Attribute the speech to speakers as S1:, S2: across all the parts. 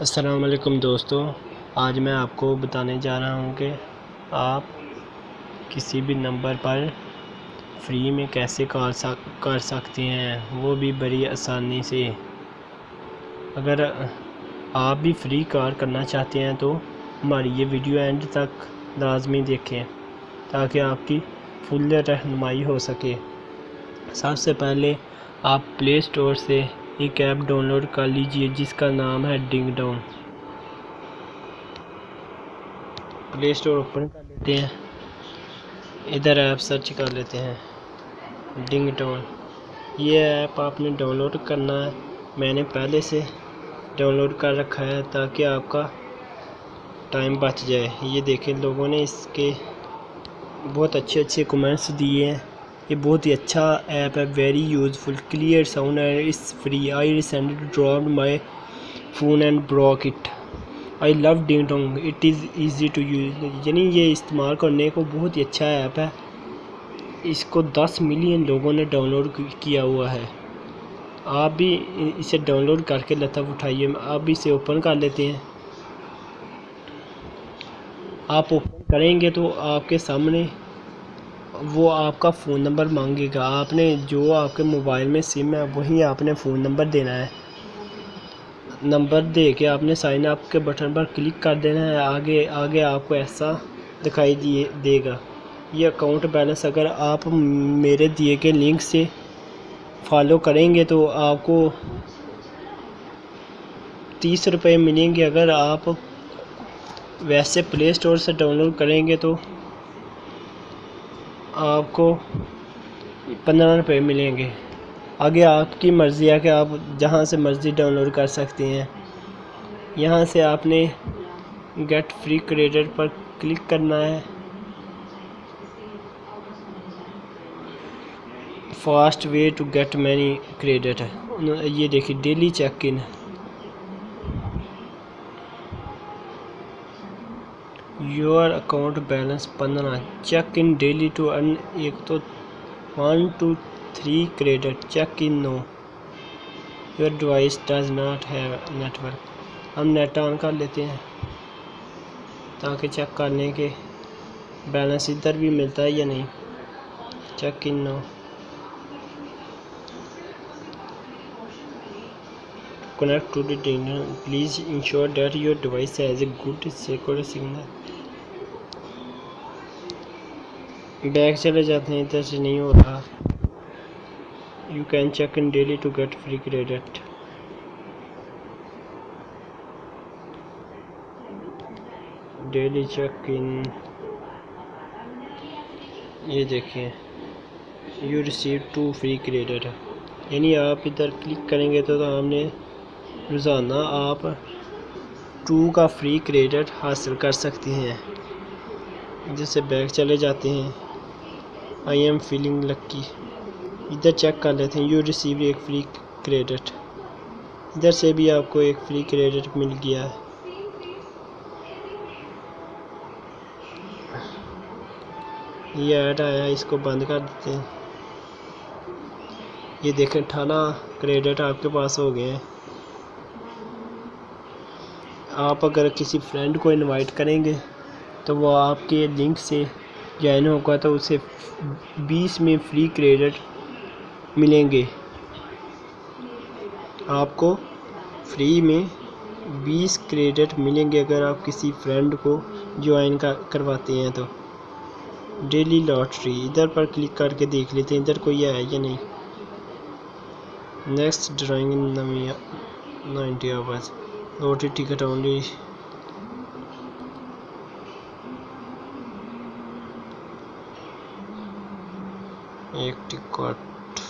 S1: असलकुम दोस्तों, आज मैं आपको बताने जा रहा हूँ कि आप किसी भी नंबर पर फ्री में कैसे कॉल कर सकते हैं, वो भी बड़ी आसानी से। अगर आप भी फ्री कॉल करना चाहते हैं तो हमारी ये वीडियो एंड तक लाजमी देखें, ताकि आपकी फुल रहनुमाई हो सके। सबसे पहले आप प्ले स्टोर से एक ऐप डाउनलोड कर लीजिए, जिसका नाम है डिंग डाउन प्ले स्टोर ओपन कर लेते हैं। इधर ऐप सर्च कर लेते हैं। डिंग डाउन ये ऐप आपने डाउनलोड करना है। मैंने पहले से डाउनलोड कर रखा है ताकि आपका टाइम बच जाए। ये देखें, लोगों ने इसके बहुत अच्छे अच्छे कमेंट्स दिए हैं। ये बहुत ही अच्छा ऐप है very useful clear sound and it's free I recently drop my phone and broke it I love Dingtone it is easy to use यानी ये इस्तेमाल करने को बहुत ही अच्छा ऐप है। इसको 10 मिलियन लोगों ने डाउनलोड किया हुआ है। आप भी इसे डाउनलोड करके लतफ़ उठाइए। आप भी इसे ओपन कर लेते हैं। आप ओपन करेंगे तो आपके सामने वो आपका फ़ोन नंबर मांगेगा। आपने जो आपके मोबाइल में सिम है, वही आपने फ़ोन नंबर देना है। नंबर दे के आपने साइन अप के बटन पर क्लिक कर देना है। आगे आगे आपको ऐसा दिखाई दिए, देगा। ये अकाउंट बैलेंस अगर आप मेरे दिए गए लिंक से फॉलो करेंगे तो आपको तीस रुपये मिलेंगे। अगर आप वैसे प्ले स्टोर से डाउनलोड करेंगे तो आपको पंद्रह रुपये मिलेंगे। आगे आपकी मर्ज़ी है कि आप जहाँ से मर्ज़ी डाउनलोड कर सकते हैं। यहाँ से आपने गेट फ्री क्रेडिट पर क्लिक करना है। Fast way to get many credit ये देखिए daily check in your account balance पंद्रह check in daily to earn एक तो one two three credit check in no your device does not have network हम net on कर लेते हैं ताकि चेक करने के बैलेंस इधर भी मिलता है या नहीं. Check in no connect to the internet please ensure that your device a good secure signal. Back चले जाते हैं इधर से नहीं हो रहा। You can check in daily to get free credit daily check in ये देखिए you receive two free credit यानी आप इधर क्लिक करेंगे तो, तो हमने रोज़ाना आप टू का फ्री क्रेडिट हासिल कर सकते हैं। जिससे बैग चले जाते हैं। आई एम फीलिंग लक्की इधर चेक कर लेते हैं। यू रिसीव एक फ्री क्रेडिट इधर से भी आपको एक फ्री क्रेडिट मिल गया है। ये ऐड आया, इसको बंद कर देते हैं। ये देखें, अठारह क्रेडिट आपके पास हो गए हैं। आप अगर किसी फ्रेंड को इनवाइट करेंगे तो वो आपके लिंक से ज्वाइन होगा तो उसे बीस में फ्री क्रेडिट मिलेंगे। आपको फ्री में बीस क्रेडिट मिलेंगे अगर आप किसी फ्रेंड को ज्वाइन करवाते हैं तो। डेली लॉटरी इधर पर क्लिक करके देख लेते हैं, इधर कोई है या नहीं। Next drawing ninety hours lottery ticket only एक टिकट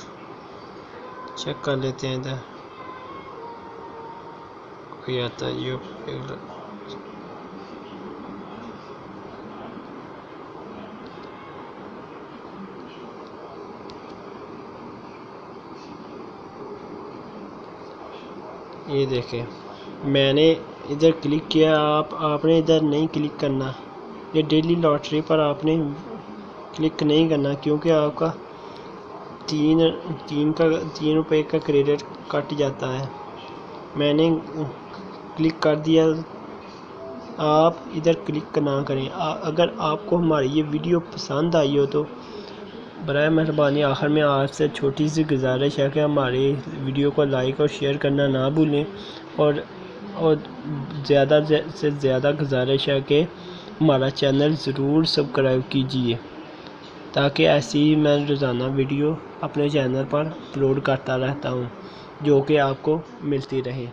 S1: चेक कर लेते हैं इधर। कोई आता है, ये ये देखें, मैंने इधर क्लिक किया, आप, आपने इधर नहीं क्लिक करना। ये डेली लॉटरी पर आपने क्लिक नहीं करना, क्योंकि आपका तीन तीन का तीन रुपए का क्रेडिट कट जाता है। मैंने क्लिक कर दिया। आप इधर क्लिक ना करें। आ, अगर आपको हमारी ये वीडियो पसंद आई हो तो बर मेहरबानी। आखिर में आपसे छोटी सी गुजारिश है कि हमारे वीडियो को लाइक और शेयर करना ना भूलें और और ज़्यादा से ज़्यादा गुजारिश है कि हमारा चैनल ज़रूर सब्सक्राइब कीजिए। ताकि ऐसी ही मैं रोज़ाना वीडियो अपने चैनल पर अपलोड करता रहता हूँ, जो कि आपको मिलती रहे।